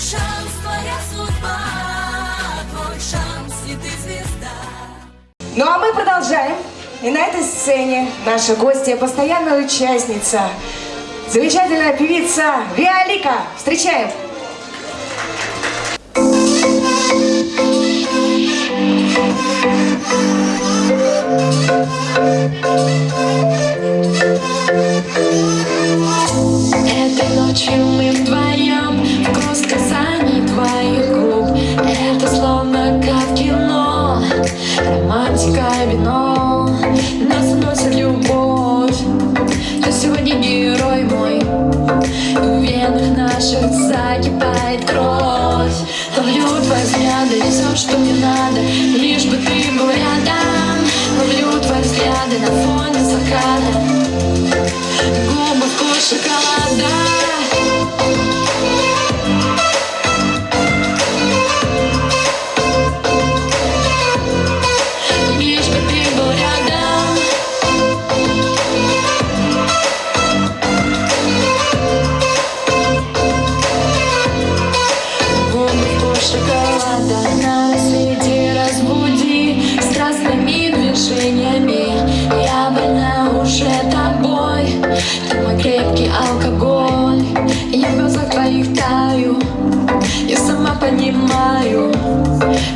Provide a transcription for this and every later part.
шанс, твоя судьба, твой шанс, и ты звезда. Ну а мы продолжаем. И на этой сцене наша гостья, постоянная участница, замечательная певица Виолика. Встречаем! Этой ночью мы вдвоем Романтика вино. Нас уносит любовь. Ты сегодня герой мой. В венах наших закипает кровь. Ловлю твои взгляды, все, что мне надо Лишь бы ты был рядом. Ловлю твои взгляды на фоне заката Губы вкус шоколада Крепкий алкоголь. Я в глазах твоих таю Я сама понимаю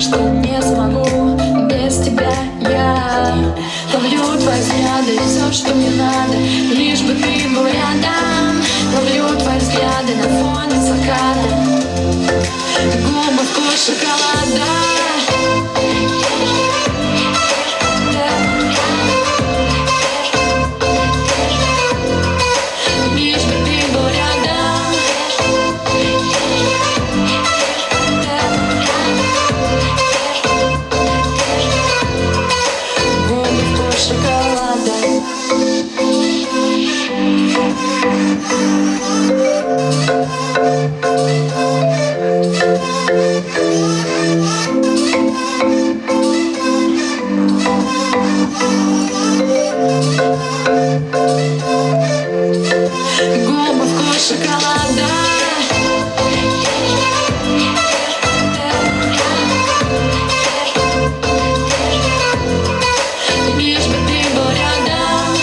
Что не смогу без тебя я. Ловлю твои взгляды, все, что мне надо Лишь бы ты был рядом. Ловлю твои взгляды на фоне заката Губы вкус шоколада шоколада Лишь бы ты был рядом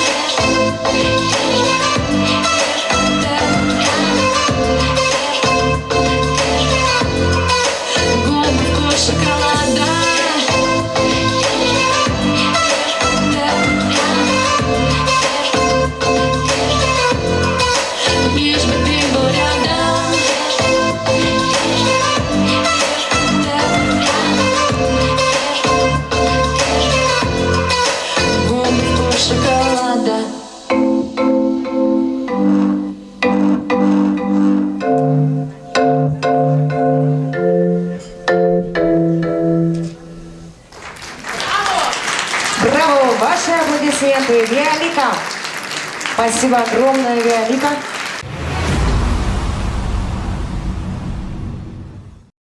Ваши аплодисменты, Виолика! Спасибо огромное, Виолика.